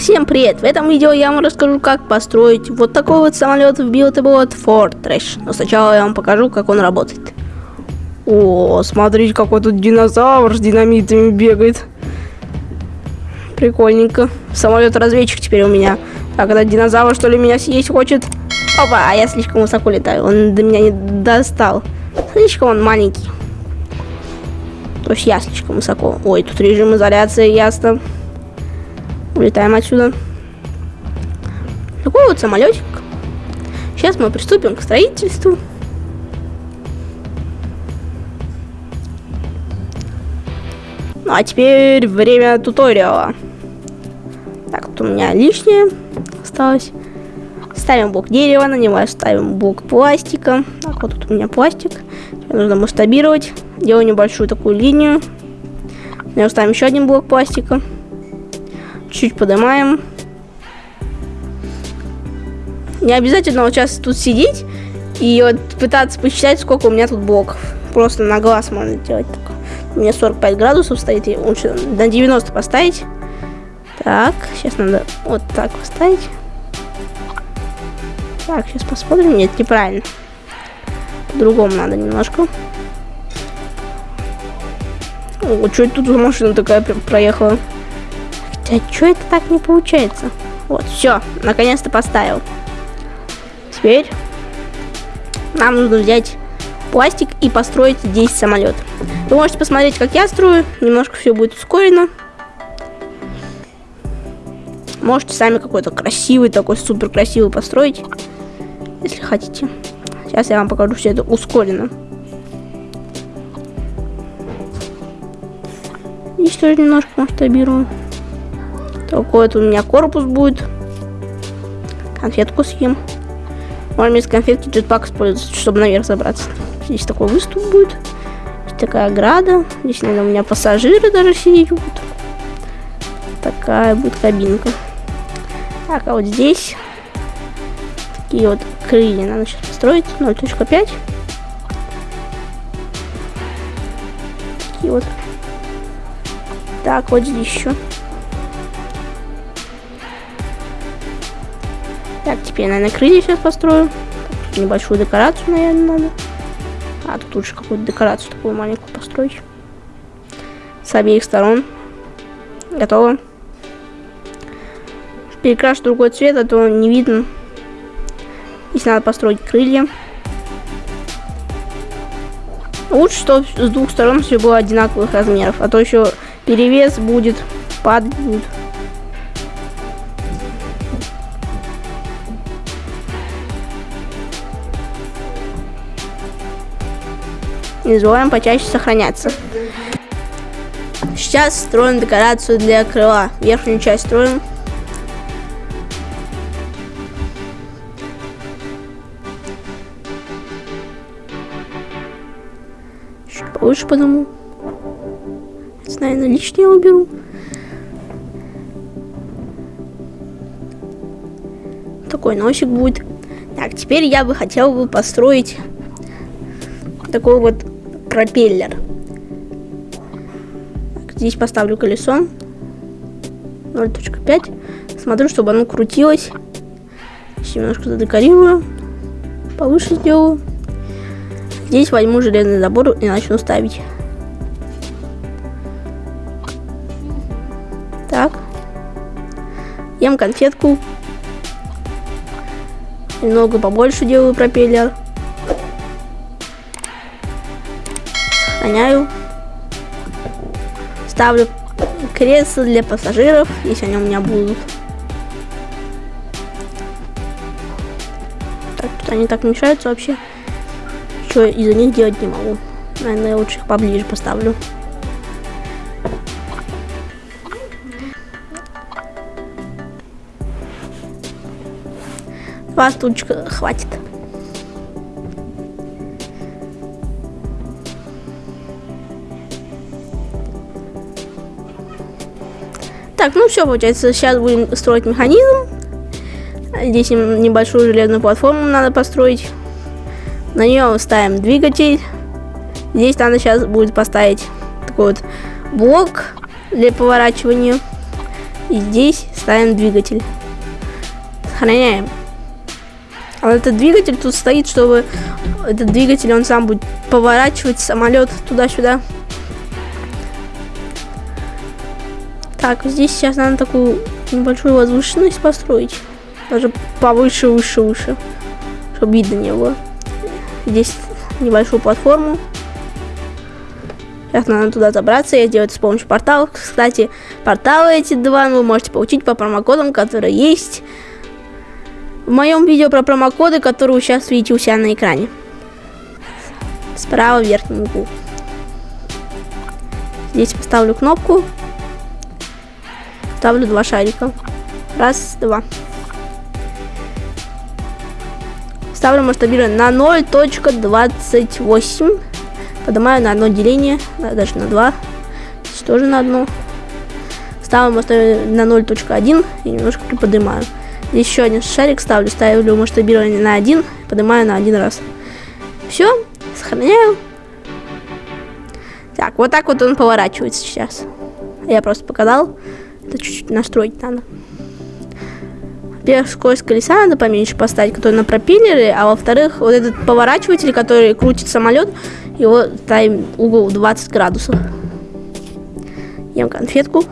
Всем привет! В этом видео я вам расскажу, как построить вот такой вот самолет в Buildable Fortress. Но сначала я вам покажу, как он работает. О, смотрите, какой тут динозавр с динамитами бегает. Прикольненько. Самолет-разведчик теперь у меня. Так, этот динозавр, что ли, меня съесть хочет? Опа, а я слишком высоко летаю. Он до меня не достал. Слишком он маленький. То есть я слишком высоко. Ой, тут режим изоляции, ясно. Улетаем отсюда. Такой вот самолетик. Сейчас мы приступим к строительству. Ну а теперь время туториала. Так, тут у меня лишнее осталось. Ставим блок дерева, на него ставим блок пластика. Так, вот тут у меня пластик. Теперь нужно масштабировать. Делаю небольшую такую линию. На ставим еще один блок пластика. Чуть поднимаем. Не обязательно вот сейчас тут сидеть и вот пытаться посчитать, сколько у меня тут блоков. Просто на глаз можно делать так. У меня 45 градусов стоит, и лучше на 90 поставить. Так, сейчас надо вот так поставить. Так, сейчас посмотрим. Нет, неправильно. По-другому надо немножко. О, что это тут за машина такая проехала? А что это так не получается? Вот, все, наконец-то поставил. Теперь нам нужно взять пластик и построить здесь самолет. Вы можете посмотреть, как я строю. Немножко все будет ускорено. Можете сами какой-то красивый, такой супер красивый построить, если хотите. Сейчас я вам покажу все это ускоренно. Тоже немножко масштабирую. Такой вот у меня корпус будет. Конфетку съем. Можно из конфетки джетпак использовать, чтобы наверх забраться. Здесь такой выступ будет. Здесь такая ограда. Здесь, наверное, у меня пассажиры даже сидеть будут. Такая будет кабинка. Так, а вот здесь такие вот крылья надо сейчас построить. 0.5. Такие вот. Так, вот здесь еще. Так, теперь, наверное, крылья сейчас построю. Небольшую декорацию, наверное, надо. А, тут лучше какую-то декорацию такую маленькую построить. С обеих сторон. Готово. Перекрашу другой цвет, а то не видно. Если надо построить крылья. Лучше, чтобы с двух сторон все было одинаковых размеров, а то еще перевес будет, падать не забываем почаще сохраняться. Сейчас строим декорацию для крыла. Верхнюю часть строим. Чуть повыше потому. Это, наверное, лишнее уберу. Такой носик будет. Так, теперь я бы хотел бы построить такой вот пропеллер. Здесь поставлю колесо 0.5. Смотрю, чтобы оно крутилось. Здесь немножко задекорирую. Повыше сделаю. Здесь возьму железный забор и начну ставить. Так. Ем конфетку. Немного побольше делаю пропеллер. Сохраняю. Ставлю кресло для пассажиров, если они у меня будут. Так, что они так мешаются вообще. Что из-за них делать не могу. Наверное, я лучше их поближе поставлю. Два стульчика хватит. Так, ну все, получается, сейчас будем строить механизм. Здесь небольшую железную платформу надо построить. На нее ставим двигатель. Здесь надо сейчас будет поставить такой вот блок для поворачивания. И здесь ставим двигатель. Сохраняем. А вот этот двигатель тут стоит, чтобы этот двигатель, он сам будет поворачивать самолет туда-сюда. Так, здесь сейчас надо такую небольшую возвышенность построить. Даже повыше, выше, выше. Чтобы видно не было. Здесь небольшую платформу. Сейчас надо туда забраться, я сделаю это с помощью порталов. Кстати, порталы эти два вы можете получить по промокодам, которые есть в моем видео про промокоды, которые вы сейчас видите у себя на экране. Справа в верхнем углу. Здесь поставлю кнопку. Ставлю два шарика. Раз, два. Ставлю масштабирование на 0.28. Поднимаю на одно деление, даже на 2. Здесь тоже на одно. Ставим масштабирование на 0.1 и немножко приподнимаю. Здесь еще один шарик ставлю, ставлю масштабирование на 1, поднимаю на один раз. Все, сохраняю. Так, вот так вот он поворачивается сейчас. Я просто показал. Это чуть-чуть настроить надо. Во-первых, скорость колеса надо поменьше поставить, который на пропеллере, а во-вторых, вот этот поворачиватель, который крутит самолет, его ставим угол 20 градусов. Ем конфетку.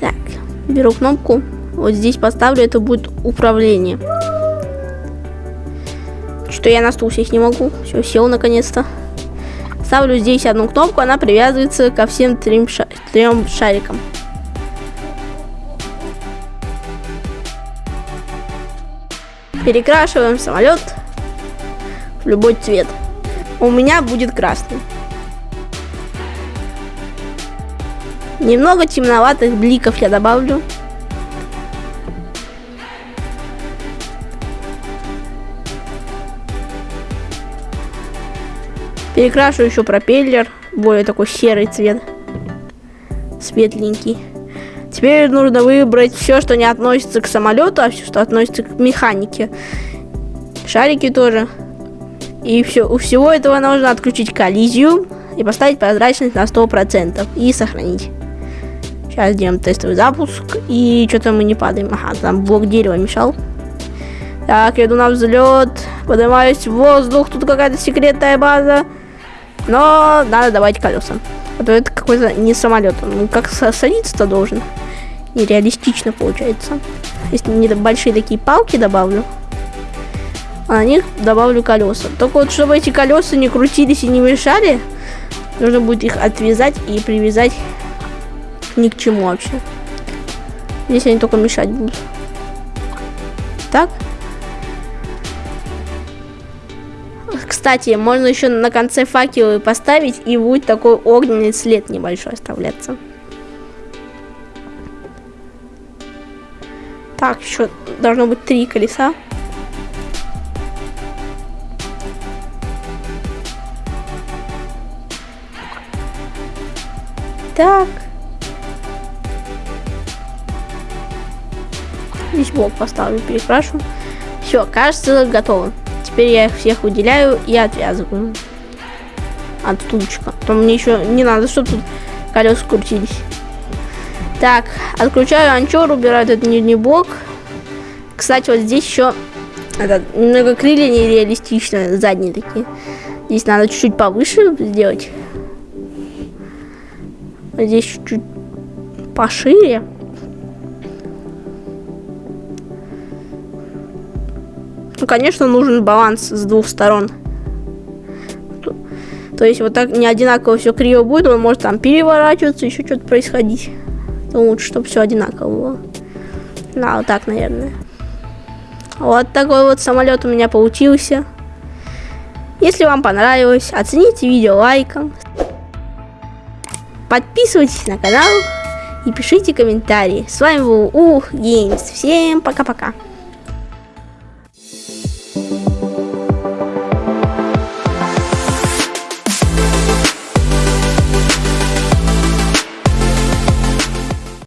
Так, беру кнопку. Вот здесь поставлю, это будет управление. Что я на стул сесть не могу. Все, сел наконец-то. Ставлю здесь одну кнопку, она привязывается ко всем трем, ша трем шарикам. Перекрашиваем самолет в любой цвет. У меня будет красный. Немного темноватых бликов я добавлю. Перекрашу еще пропеллер, более такой серый цвет, светленький. Теперь нужно выбрать все, что не относится к самолету, а все, что относится к механике. Шарики тоже. И все, у всего этого нужно отключить коллизию и поставить прозрачность на 100% и сохранить. Сейчас сделаем тестовый запуск. И что-то мы не падаем. Ага, там блок дерева мешал. Так, я иду на взлет. Поднимаюсь в воздух. Тут какая-то секретная база. Но надо добавить колеса. А то это какой-то не самолет. Ну, как садиться-то должен. Нереалистично получается. Если не большие такие палки добавлю, а на них добавлю колеса. Только вот, чтобы эти колеса не крутились и не мешали, нужно будет их отвязать и привязать ни к чему вообще. Здесь они только мешать будут. Так. Кстати, можно еще на конце факелы поставить, и будет такой огненный след небольшой оставляться. Так, еще должно быть три колеса. Так. Здесь блок поставлю, перекрашу. Все, кажется, готово. Теперь я их всех выделяю и отвязываю от стульчика. Там мне еще не надо, чтобы тут колеса крутились. Так, отключаю анчор, убираю этот нижний блок. Кстати, вот здесь еще это, немного крылья нереалистично, задние такие. Здесь надо чуть-чуть повыше сделать. Здесь чуть-чуть пошире. Ну, конечно, нужен баланс с двух сторон. То, есть вот так не одинаково все криво будет, он может там переворачиваться, еще что-то происходить. То лучше, чтобы все одинаково было. Да, вот так, наверное. Вот такой вот самолет у меня получился. Если вам понравилось, оцените видео лайком. Подписывайтесь на канал и пишите комментарии. С вами был Ух Геймс. Всем пока-пока.